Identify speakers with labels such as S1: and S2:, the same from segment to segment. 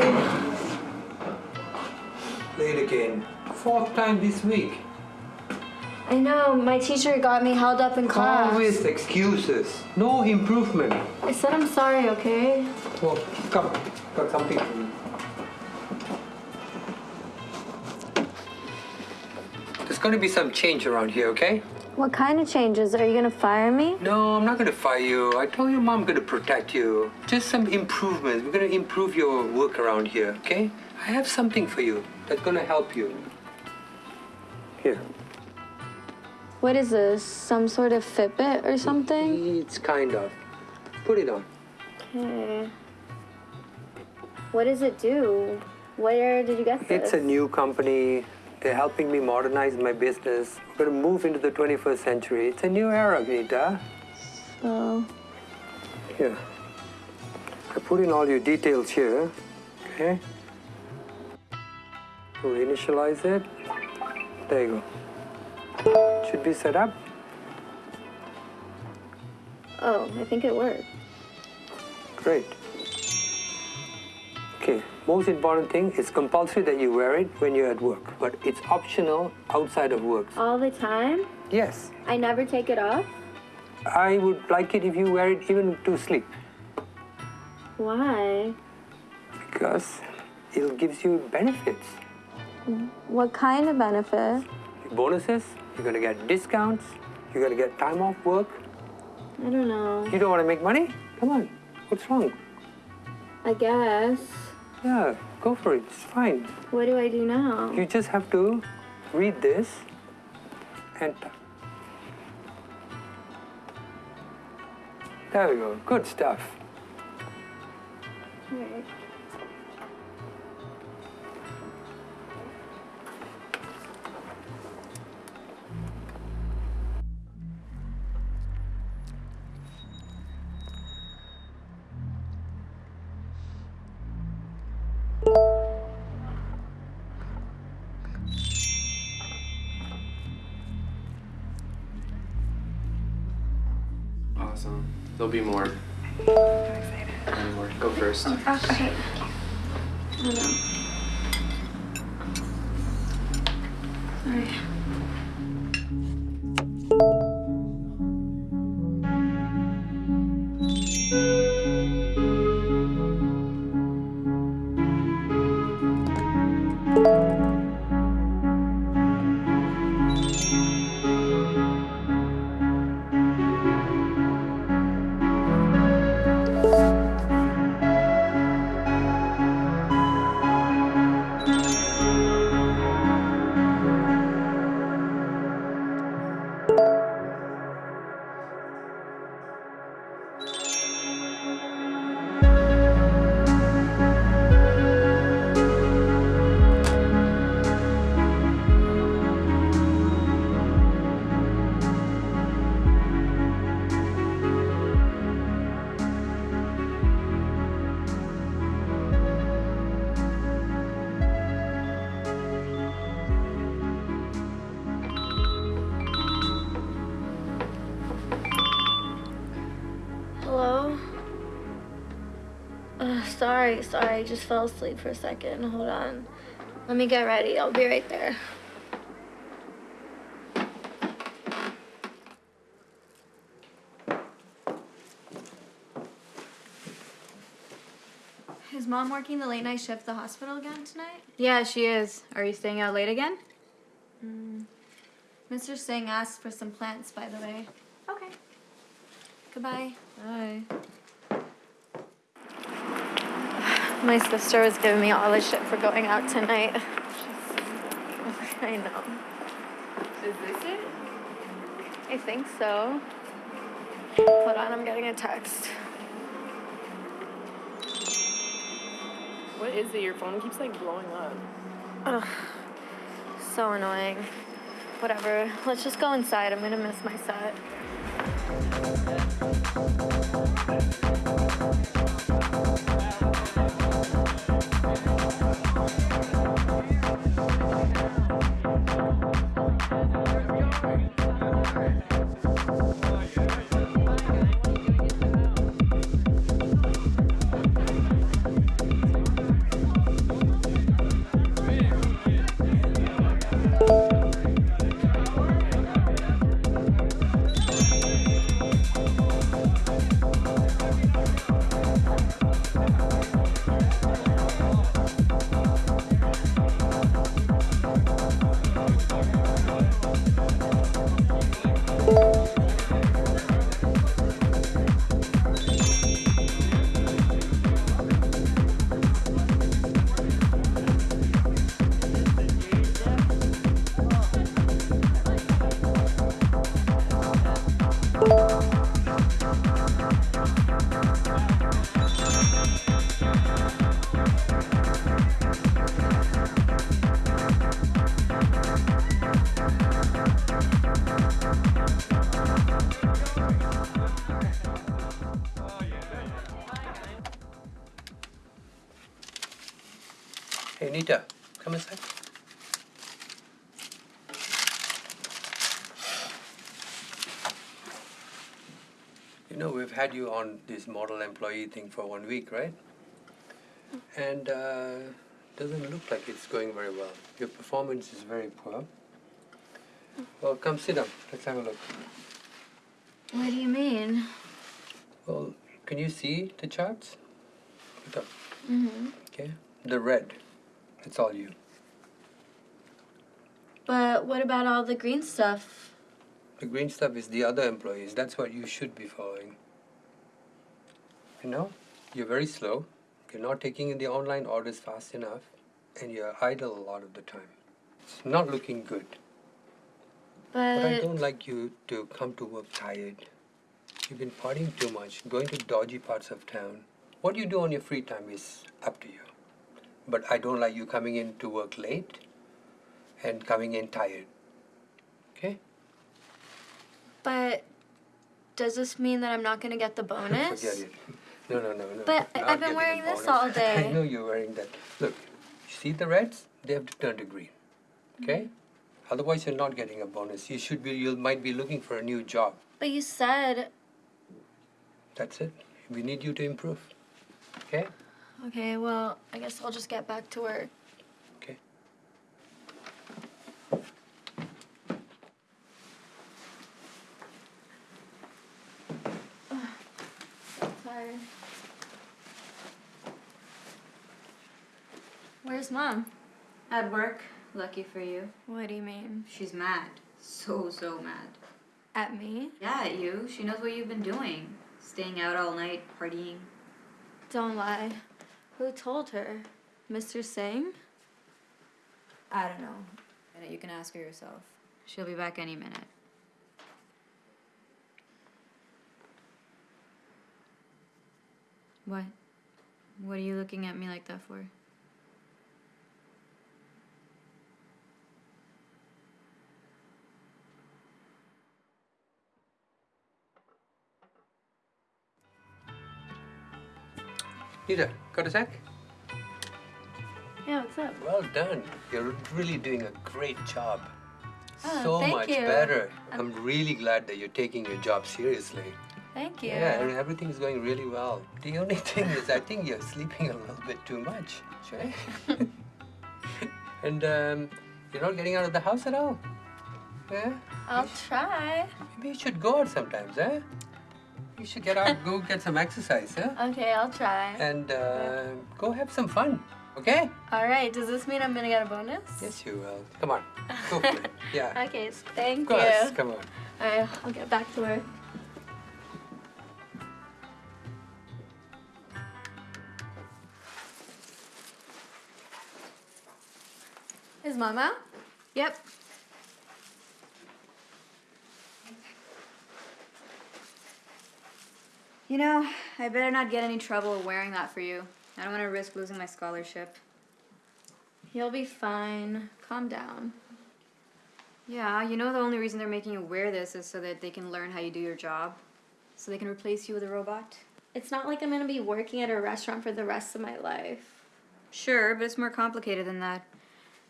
S1: Sorry.
S2: Late again. Fourth time this week.
S1: I know, my teacher got me held up in class.
S2: Always excuses. No improvement.
S1: I said I'm sorry, okay?
S2: Oh, come. Got something for you. There's going to be some change around here, okay?
S1: What kind of changes? Are you gonna fire me?
S2: No, I'm not going to fire you. I told your mom I'm going to protect you. Just some improvements. We're going to improve your work around here, okay? I have something for you that's going to help you. Here.
S1: What is this? Some sort of Fitbit or something?
S2: It's kind of. Put it on.
S1: Okay. What does it do? Where did you get this?
S2: It's a new company. They're helping me modernize my business. We're going to move into the 21st century. It's a new era, Vinita.
S1: So,
S2: Here. I put in all your details here. Okay? We'll initialize it. There you go. Should be set up.
S1: oh, I think it worked.
S2: Great. Okay, most important thing is compulsory that you wear it when you're at work, but it's optional outside of work.
S1: All the time?
S2: Yes,
S1: I never take it off?
S2: I would like it if you wear it even to sleep
S1: Why?
S2: because it gives you benefits.
S1: What kind of benefit?
S2: Bonuses, you're gonna get discounts, you're gonna get time off work.
S1: I don't know.
S2: You don't wanna make money? Come on, what's wrong?
S1: I guess.
S2: Yeah, go for it, it's fine.
S1: What do I do now?
S2: You just have to read this and. There we go. Good stuff.
S3: Awesome. There'll be more. Any more? Go first.
S1: Okay. Oh no. Sorry. Uh, sorry, sorry. I just fell asleep for a second. Hold on. Let me get ready. I'll be right there. Is mom working the late night shift at the hospital again tonight?
S4: Yeah, she is. Are you staying out late again?
S1: Mr. Singh asked for some plants, by the way.
S4: Okay.
S1: Goodbye.
S4: Bye.
S1: My sister was giving me all the shit for going out tonight. I know.
S4: Is this it?
S1: I think so. Hold on, I'm getting a text.
S4: What is it? Your phone keeps like blowing up.
S1: Ugh, so annoying. Whatever, let's just go inside. I'm gonna miss my set.
S2: Had you on this model employee thing for one week, right? And uh, doesn't look like it's going very well. Your performance is very poor. Well, come sit down. Let's have a look.
S1: What do you mean?
S2: Well, can you see the charts? Look up.
S1: Mm-hmm.
S2: Okay. The red. It's all you.
S1: But what about all the green stuff?
S2: The green stuff is the other employees. That's what you should be following. You know, you're very slow. You're not taking in the online orders fast enough, and you're idle a lot of the time. It's not looking good.
S1: But,
S2: But I don't like you to come to work tired. You've been partying too much, going to dodgy parts of town. What you do on your free time is up to you. But I don't like you coming in to work late and coming in tired. Okay?
S1: but does this mean that I'm not gonna get the bonus?
S2: Forget it. No, no, no, no.
S1: But I've been wearing this
S2: bonus.
S1: all day.
S2: I know you're wearing that. Look, you see the reds? They have to turn to green. Okay?
S1: Mm-hmm.
S2: Otherwise, you're not getting a bonus. You should be. You might be looking for a new job.
S1: But you said
S2: That's it. We need you to improve. Okay?
S1: okay. Well, I guess I'll just get back to work.
S2: Okay.
S1: Sorry. Where's mom?
S5: At work, lucky for you.
S1: What do you mean?
S5: She's mad. So, so mad.
S1: At me?
S5: Yeah, at you. She knows what you've been doing. Staying out all night, partying.
S1: Don't lie. Who told her? Mr. Singh?
S5: I don't know. You can ask her yourself. She'll be back any minute. What? What are you looking at me like that for?
S2: Nita, got a sec?
S1: Yeah, what's up?
S2: Well done. You're really doing a great job.
S1: Oh,
S2: so much
S1: you.
S2: better. I'm really glad that you're taking your job seriously.
S1: Thank you.
S2: Yeah, and everything's going really well. The only thing is, I think you're sleeping a little bit too much. Sure. and um, you're not getting out of the house at all. Yeah?
S1: I'll try.
S2: Maybe you should go out sometimes, eh? You should get out, go get some exercise, huh?
S1: Okay, I'll try.
S2: And uh, go have some fun, okay?
S1: All right. Does this mean I'm gonna get a bonus?
S2: Yes, you will. Come on, go for it. Yeah.
S1: Okay. Thank
S2: Of course,
S1: you.
S2: come on.
S1: All right. I'll get back to work. Is mom out?
S5: Yep. You know, I better not get any trouble wearing that for you. I don't want to risk losing my scholarship.
S1: You'll be fine. Calm down.
S5: Yeah, you know the only reason they're making you wear this is so that they can learn how you do your job. So they can replace you with a robot.
S1: It's not like I'm gonna be working at a restaurant for the rest of my life.
S5: Sure, but it's more complicated than that.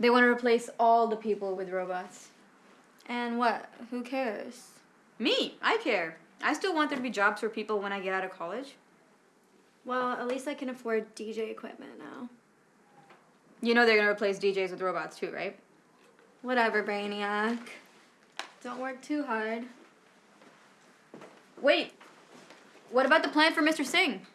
S5: They want to replace all the people with robots.
S1: And what? Who cares?
S5: Me, I care. I still want there to be jobs for people when I get out of college.
S1: Well, at least I can afford DJ equipment now.
S5: You know they're going to replace DJs with robots too, right?
S1: Whatever, Brainiac. Don't work too hard.
S5: Wait. What about the plan for Mr. Singh?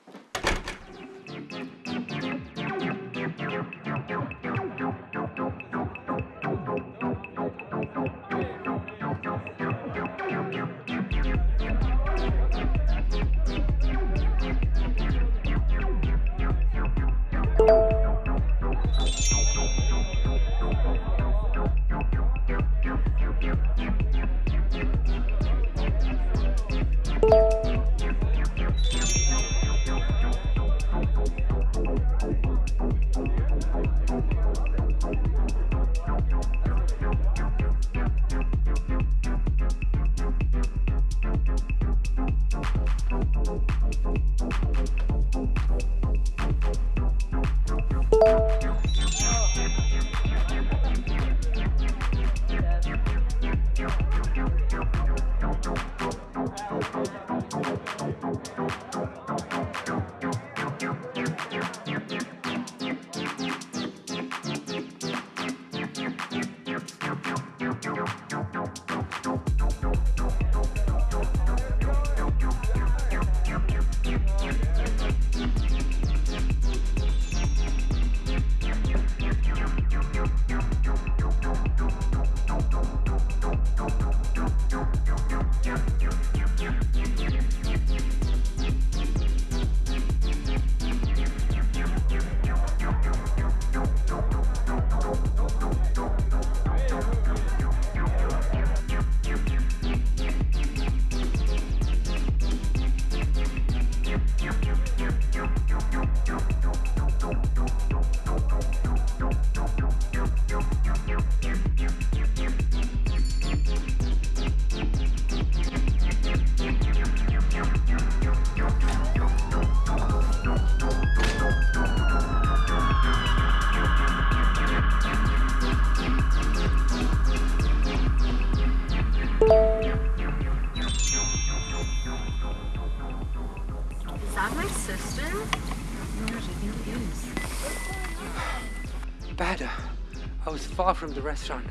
S2: From the restaurant.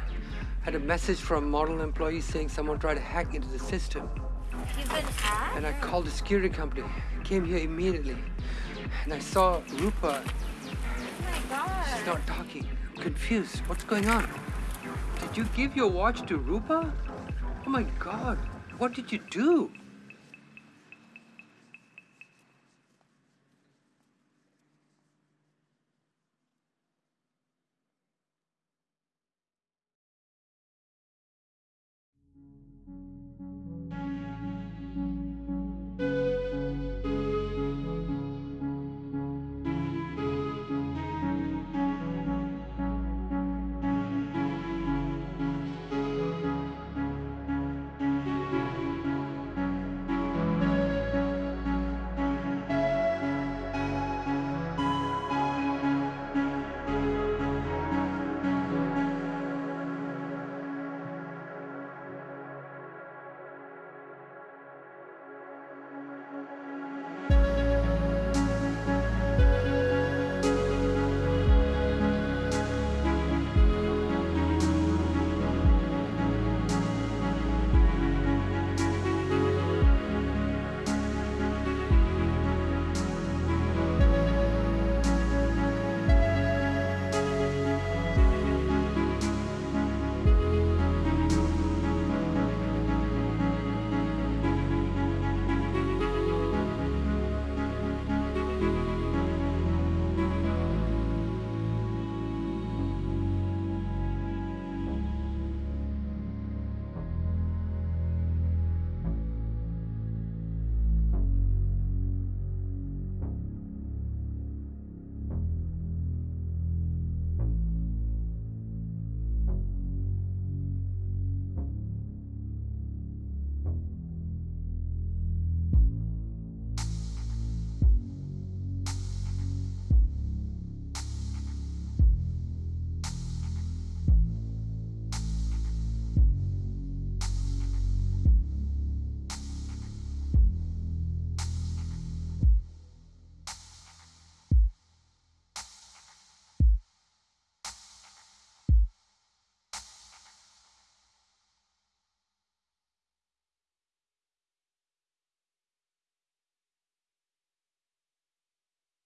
S2: Had a message from a model employee saying someone tried to hack into the system.
S1: You've been hacked?
S2: And I called the security company. Came here immediately. And I saw Rupa.
S1: Oh my god.
S2: She's not talking. I'm confused. What's going on? Did you give your watch to Rupa? Oh my god. What did you do?